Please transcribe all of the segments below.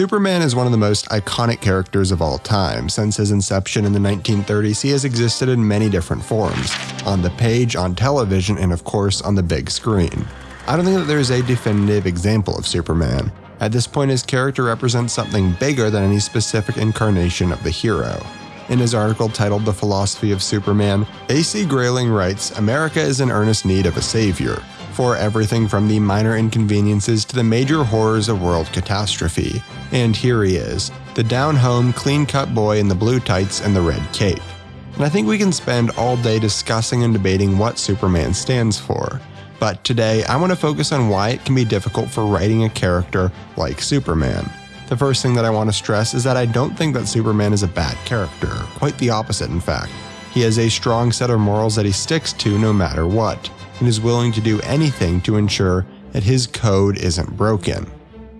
Superman is one of the most iconic characters of all time. Since his inception in the 1930s, he has existed in many different forms on the page, on television, and of course on the big screen. I don't think that there is a definitive example of Superman. At this point, his character represents something bigger than any specific incarnation of the hero. In his article titled The Philosophy of Superman, A.C. Grayling writes America is in earnest need of a savior for everything from the minor inconveniences to the major horrors of world catastrophe. And here he is, the down home, clean cut boy in the blue tights and the red cape. And I think we can spend all day discussing and debating what Superman stands for. But today, I want to focus on why it can be difficult for writing a character like Superman. The first thing that I want to stress is that I don't think that Superman is a bad character, quite the opposite, in fact. He has a strong set of morals that he sticks to no matter what and is willing to do anything to ensure that his code isn't broken.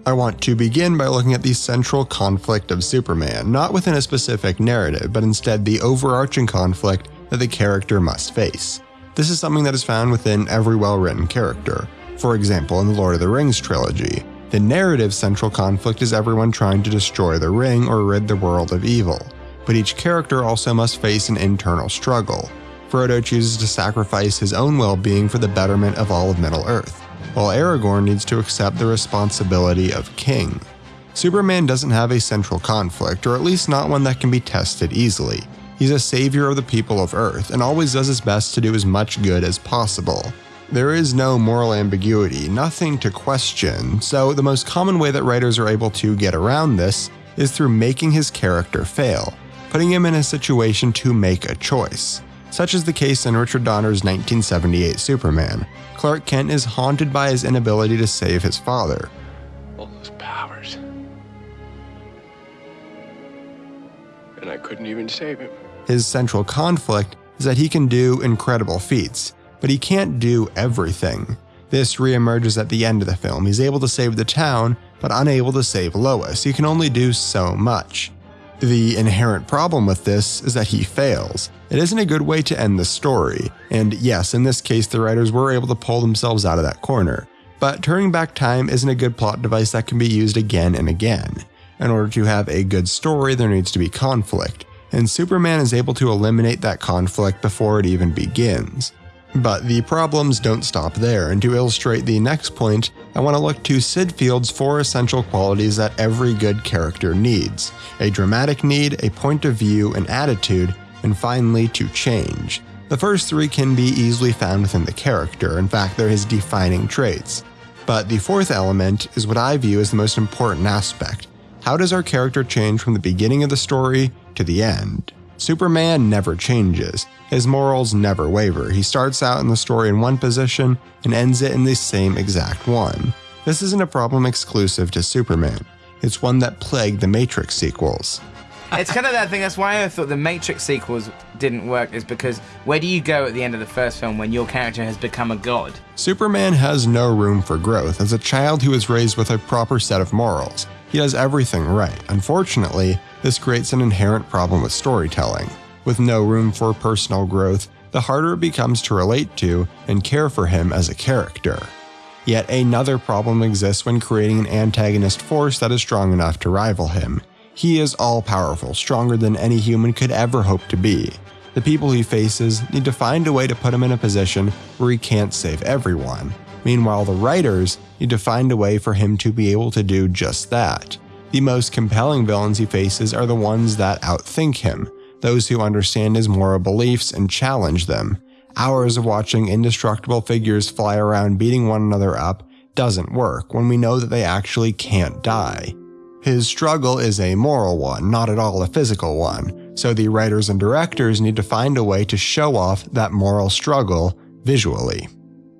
I want to begin by looking at the central conflict of Superman, not within a specific narrative, but instead the overarching conflict that the character must face. This is something that is found within every well written character. For example, in the Lord of the Rings trilogy, the narrative central conflict is everyone trying to destroy the ring or rid the world of evil, but each character also must face an internal struggle. Frodo chooses to sacrifice his own well being for the betterment of all of Middle Earth, while Aragorn needs to accept the responsibility of king. Superman doesn't have a central conflict, or at least not one that can be tested easily. He's a savior of the people of Earth and always does his best to do as much good as possible. There is no moral ambiguity, nothing to question, so the most common way that writers are able to get around this is through making his character fail, putting him in a situation to make a choice. Such is the case in Richard Donner's 1978 Superman. Clark Kent is haunted by his inability to save his father. All those powers. And I couldn't even save him. His central conflict is that he can do incredible feats, but he can't do everything. This reemerges at the end of the film. He's able to save the town, but unable to save Lois. He can only do so much. The inherent problem with this is that he fails. It isn't a good way to end the story, and yes, in this case, the writers were able to pull themselves out of that corner. But turning back time isn't a good plot device that can be used again and again. In order to have a good story, there needs to be conflict, and Superman is able to eliminate that conflict before it even begins. But the problems don't stop there, and to illustrate the next point, I want to look to Syd Field's four essential qualities that every good character needs a dramatic need, a point of view, an attitude, and finally, to change. The first three can be easily found within the character, in fact, they're his defining traits. But the fourth element is what I view as the most important aspect. How does our character change from the beginning of the story to the end? Superman never changes. His morals never waver. He starts out in the story in one position and ends it in the same exact one. This isn't a problem exclusive to Superman. It's one that plagued the Matrix sequels. it's kind of that thing. That's why I thought the Matrix sequels didn't work. Is because where do you go at the end of the first film when your character has become a god? Superman has no room for growth as a child who is raised with a proper set of morals. He does everything right. Unfortunately, this creates an inherent problem with storytelling. With no room for personal growth, the harder it becomes to relate to and care for him as a character. Yet another problem exists when creating an antagonist force that is strong enough to rival him. He is all powerful, stronger than any human could ever hope to be. The people he faces need to find a way to put him in a position where he can't save everyone. Meanwhile, the writers need to find a way for him to be able to do just that. The most compelling villains he faces are the ones that outthink him, those who understand his moral beliefs and challenge them. Hours of watching indestructible figures fly around beating one another up doesn't work when we know that they actually can't die. His struggle is a moral one, not at all a physical one, so the writers and directors need to find a way to show off that moral struggle visually.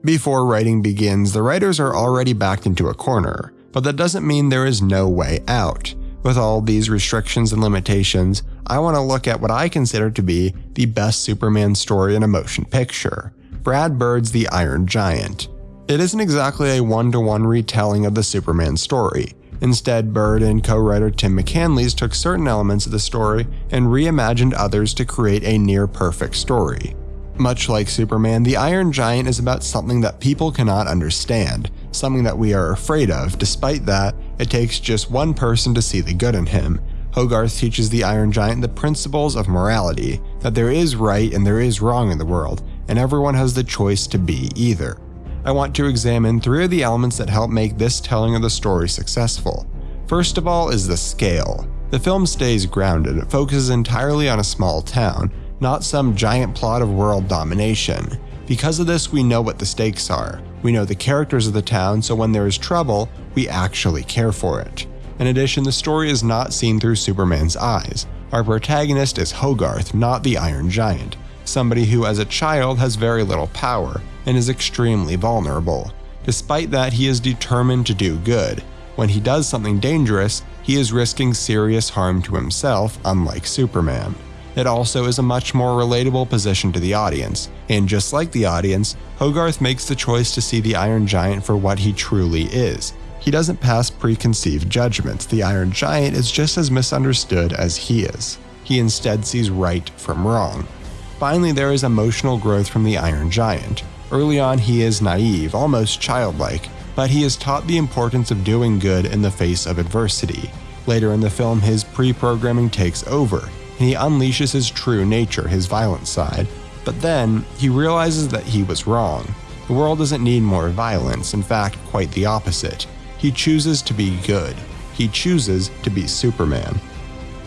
Before writing begins, the writers are already backed into a corner but that doesn't mean there is no way out. With all these restrictions and limitations, I want to look at what I consider to be the best Superman story in a motion picture Brad Bird's The Iron Giant. It isn't exactly a one to one retelling of the Superman story. Instead, Bird and co writer Tim McCanlies took certain elements of the story and reimagined others to create a near perfect story. Much like Superman, the Iron Giant is about something that people cannot understand, something that we are afraid of. Despite that, It takes just one person to see the good in him. Hogarth teaches the Iron Giant the principles of morality, that there is right and there is wrong in the world, and everyone has the choice to be either. I want to examine three of the elements that help make this telling of the story successful. First of all is the scale. The film stays grounded, it focuses entirely on a small town, not some giant plot of world domination. Because of this, we know what the stakes are. We know the characters of the town, so when there is trouble, we actually care for it. In addition, the story is not seen through Superman's eyes. Our protagonist is Hogarth, not the Iron Giant, somebody who as a child has very little power and is extremely vulnerable. Despite that, he is determined to do good. When he does something dangerous, he is risking serious harm to himself, unlike Superman. It also is a much more relatable position to the audience, and just like the audience, Hogarth makes the choice to see the Iron Giant for what he truly is. He doesn't pass preconceived judgments, the Iron Giant is just as misunderstood as he is. He instead sees right from wrong. Finally, there is emotional growth from the Iron Giant. Early on, he is naive, almost childlike, but he is taught the importance of doing good in the face of adversity. Later in the film, his pre programming takes over, and he unleashes his true nature, his violent side. But then, he realizes that he was wrong. The world doesn't need more violence, in fact, quite the opposite. He chooses to be good. He chooses to be Superman.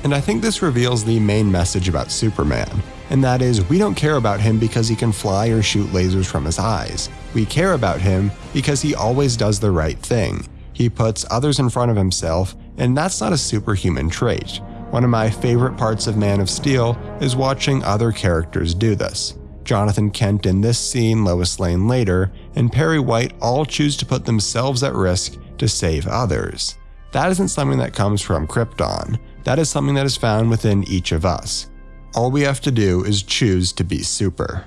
And I think this reveals the main message about Superman, and that is we don't care about him because he can fly or shoot lasers from his eyes. We care about him because he always does the right thing. He puts others in front of himself, and that's not a superhuman trait. One of my favorite parts of Man of Steel is watching other characters do this. Jonathan Kent in this scene, Lois Lane later, and Perry White all choose to put themselves at risk to save others. That isn't something that comes from Krypton. That is something that is found within each of us. All we have to do is choose to be super.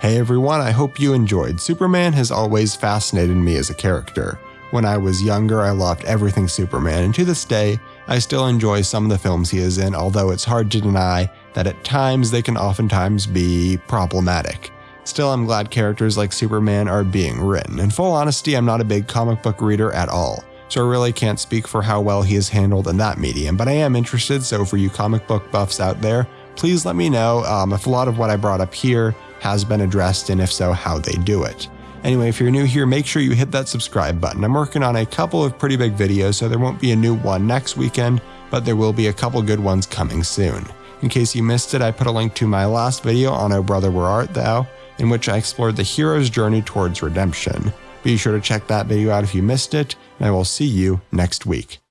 Hey everyone, I hope you enjoyed. Superman has always fascinated me as a character. When I was younger, I loved everything Superman, and to this day, I still enjoy some of the films he is in, although it's hard to deny that at times they can oftentimes be problematic. Still, I'm glad characters like Superman are being written. In full honesty, I'm not a big comic book reader at all, so I really can't speak for how well he is handled in that medium, but I am interested, so for you comic book buffs out there, please let me know um, if a lot of what I brought up here has been addressed, and if so, how they do it. Anyway, if you're new here, make sure you hit that subscribe button. I'm working on a couple of pretty big videos, so there won't be a new one next weekend, but there will be a couple good ones coming soon. In case you missed it, I put a link to my last video on Oh Brother Where Art Thou, in which I explored the hero's journey towards redemption. Be sure to check that video out if you missed it, and I will see you next week.